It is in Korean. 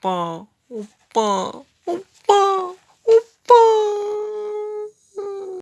오빠, 오빠.